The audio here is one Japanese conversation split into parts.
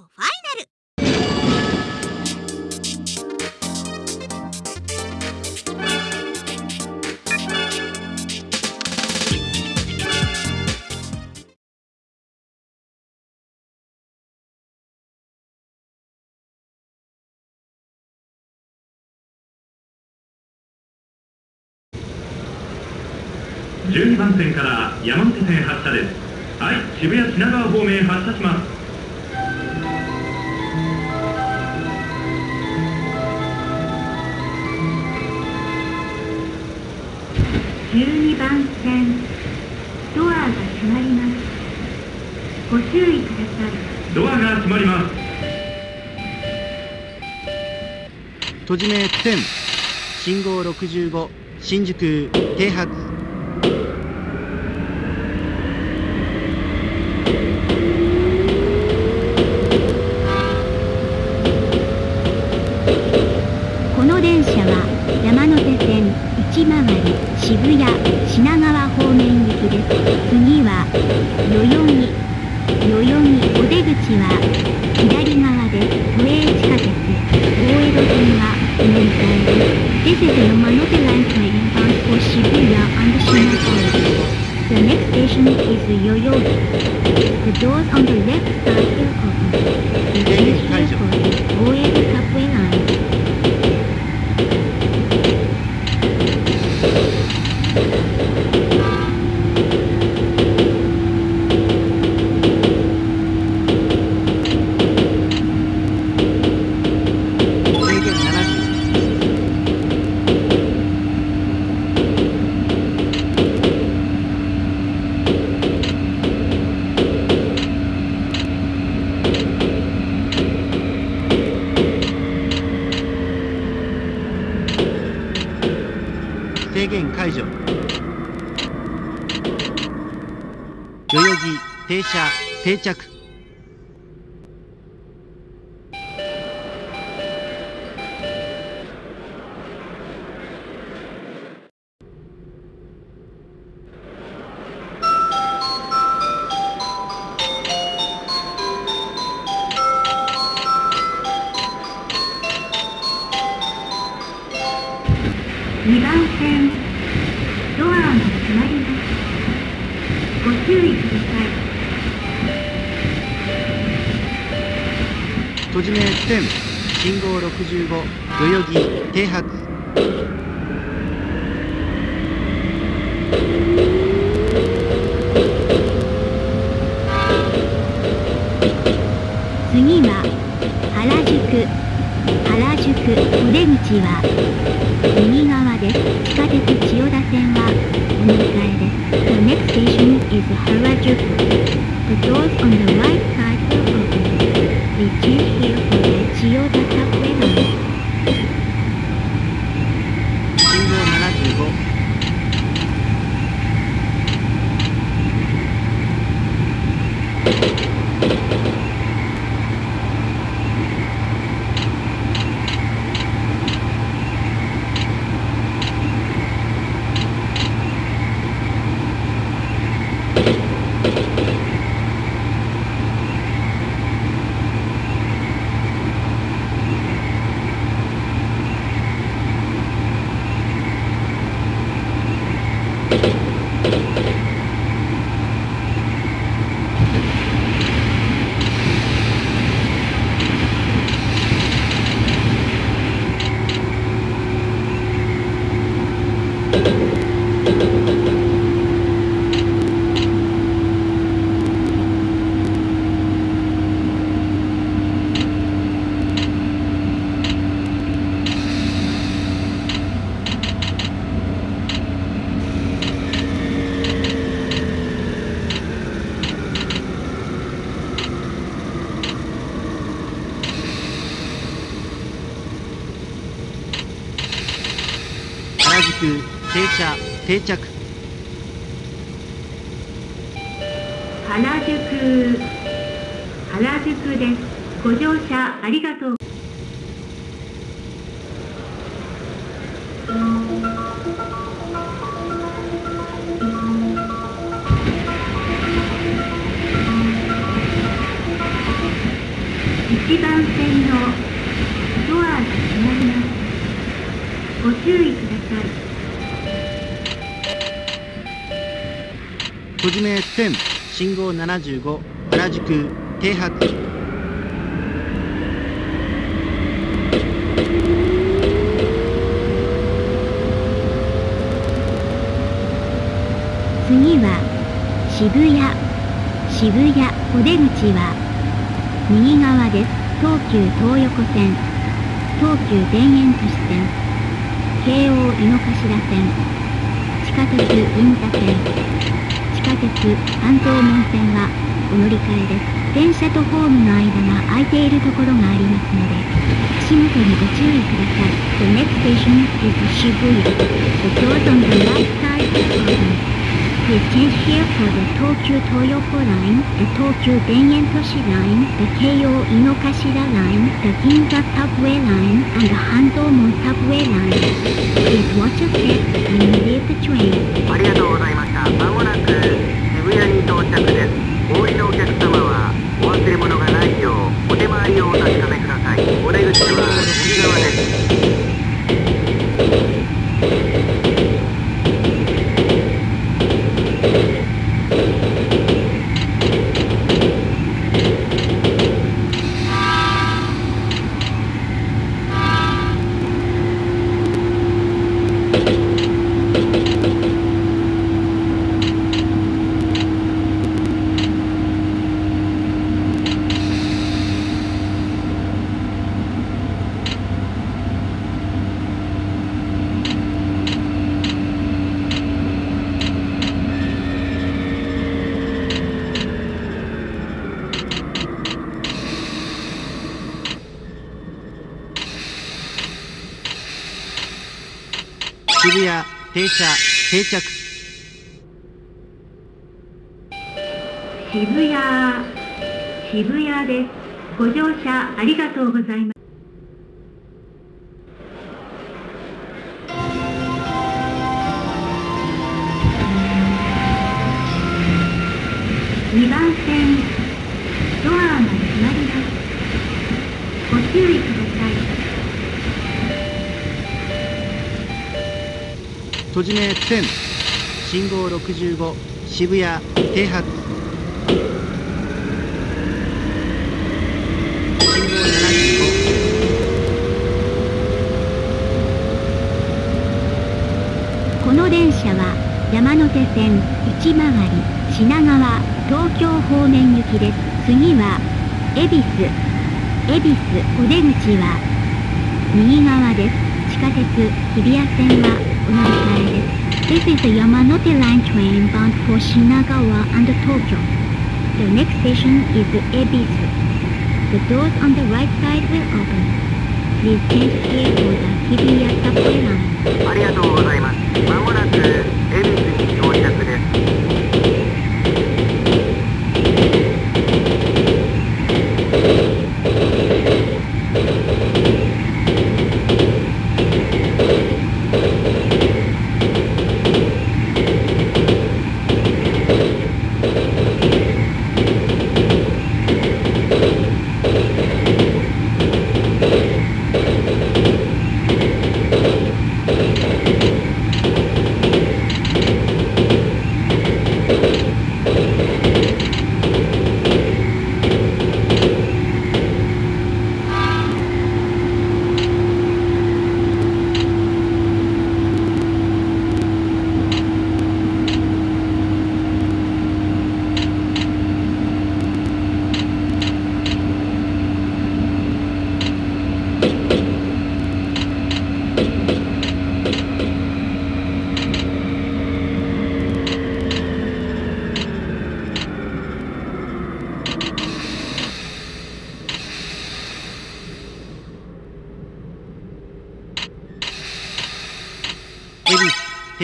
ファイナル。12番線から山手線発車です。はい渋谷品川方面発車します。12番線ドアが閉まります。ご注意ください。ドアが閉まります。閉じ目10信号65新宿停発この電車は山手線内回り渋谷品川方面行きです次は代々木代々木お出口は左側です都営地下鉄大江戸線はお乗り換えです This is the Yamanote Line train bound for Shibuya and Shinagawa. The next station is Yoyogi. The doors on the left side will open. This is here for the Oedo subway line. 制限70制限解除代々木停車定着。ご注意ください。閉じ目10信号65代々木停発。次は原宿。原宿お出口は右側です。地下鉄千代田線 station is Harajuku The doors on the right side will open We change here for the Chiyoda subway line 信号75原宿停車定着。閉じ目10信号75原宿。停泊次は渋谷。渋谷お出口は。右側です。東急東横線。東急田園都市線。京王井の頭線。地下鉄銀座線。地下鉄関東門線はお乗り換えです電車とホームの間が空いているところがありますので足元にご注意ください The next station is Shibuya The doors on the right side are open Please change here for the Tokyo Toyoko line, the Tokyo Denyen-toshi line, the Keio Inokashira line, the Ginza subway line, and the Handomon subway line. Please watch your step when you leave the train. ありがとうございました。まもなく渋谷に到着です。お降りのお客様はお忘れ物がないようお手回りをお確かめください。お出口は右側です。渋谷停車定着渋谷、渋谷です。ご乗車ありがとうございます。2番線、ドアが閉まります。ご注意ください。閉じ目10信号65渋谷停泊。信号75この電車は山手線内回り品川東京方面行きです。次は恵比寿。恵比寿お出口は右側です。地下鉄日比谷線は お乗り換えです This is a Yamanote line train bound for Shinagawa and Tokyo The next station is Ebisu The doors on the right side will open Please change here for the Hibiya subway line ありがとうございます。まもなく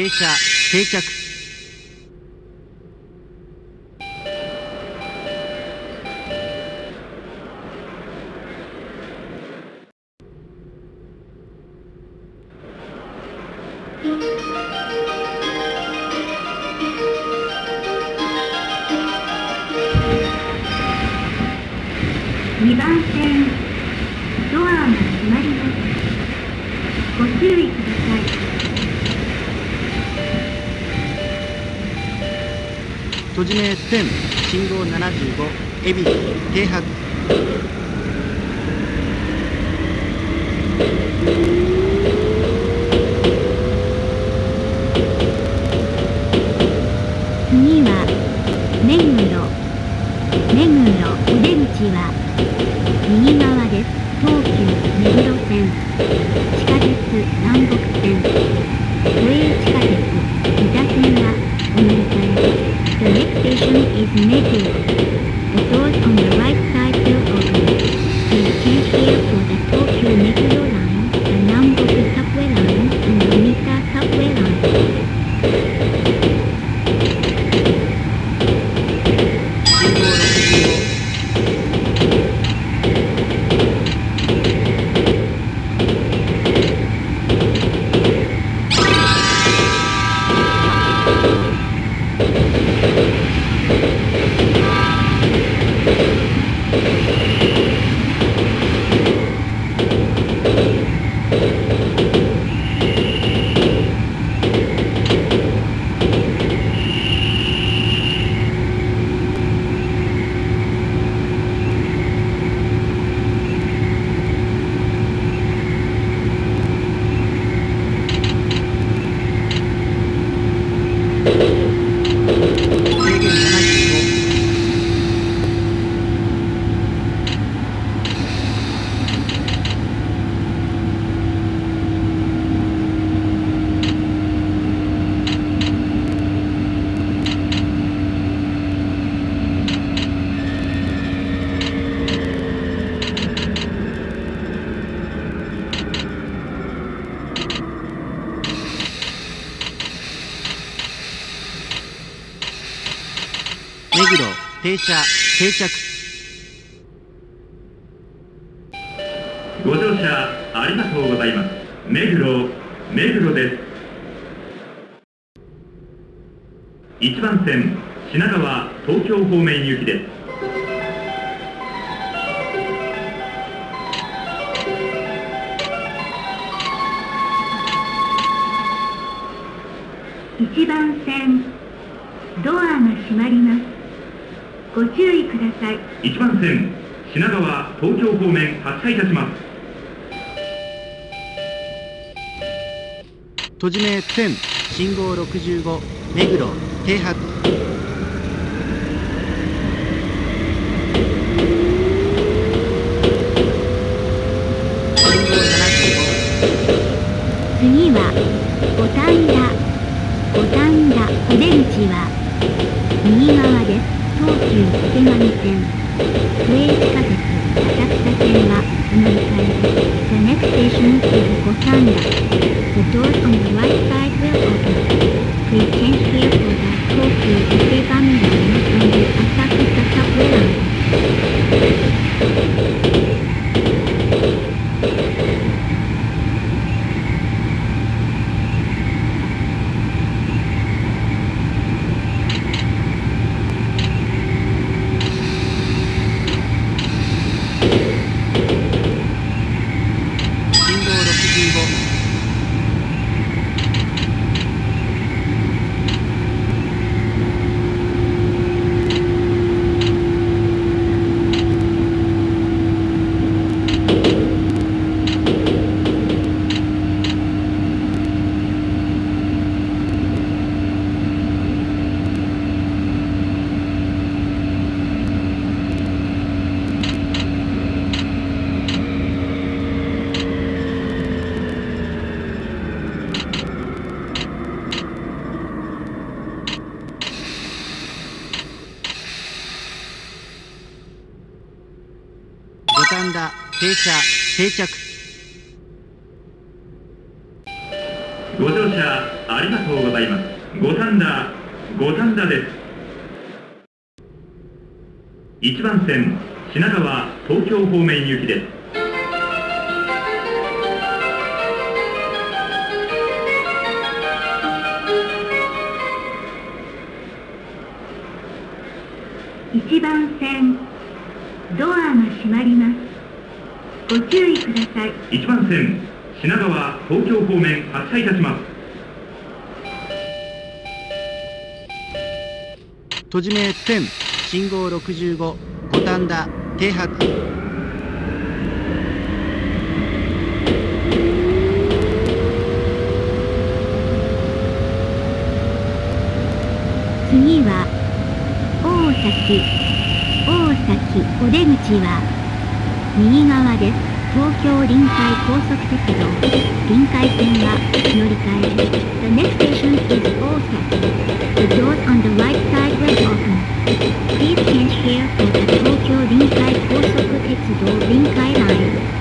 停車定着。閉じ目1000信号75恵比寿停定着。ご乗車ありがとうございます。目黒目黒です。1番線品川東京方面行きです。1番線ドアが閉まりますご注意ください。1番線品川東京方面発車いたします。閉じ目1000信号65目黒停泊信号75次は五反田五反田お出口は東急池上線都営地下鉄浅草線はお乗り換えです The next station is 五反田 The doors on the right side will open Please change here for the 東急池上 line and the 浅草 subway line 信号65五反田停車定着。ご乗車ありがとうございます。五反田。五反田です。1番線。品川。東京方面行きです。1番線。ドアが閉まりますご注意ください。1番線品川東京方面発車いたします。閉じ目10信号65五反田停泊。次は大崎大崎お出口は右側です東京臨海高速鉄道臨海線は乗り換えです The next station is Osaki The doors on the right side will open Please change here for the 東京臨海高速鉄道臨海 line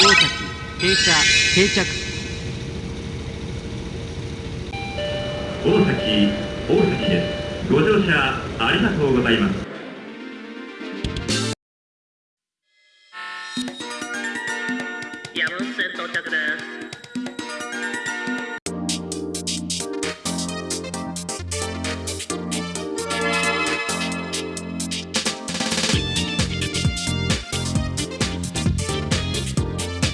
大崎停車定着。大崎大崎です。ご乗車ありがとうございます。